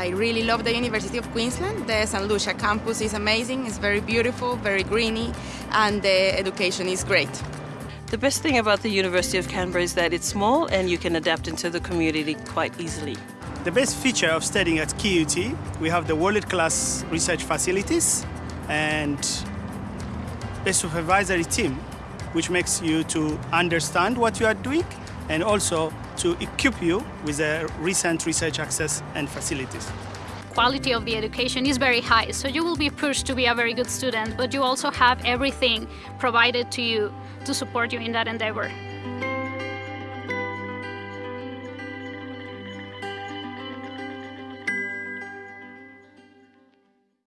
I really love the University of Queensland. The St. Lucia campus is amazing, it's very beautiful, very greeny, and the education is great. The best thing about the University of Canberra is that it's small and you can adapt into the community quite easily. The best feature of studying at QUT, we have the world-class research facilities and a supervisory team which makes you to understand what you are doing and also to equip you with the recent research access and facilities. Quality of the education is very high, so you will be pushed to be a very good student, but you also have everything provided to you to support you in that endeavor.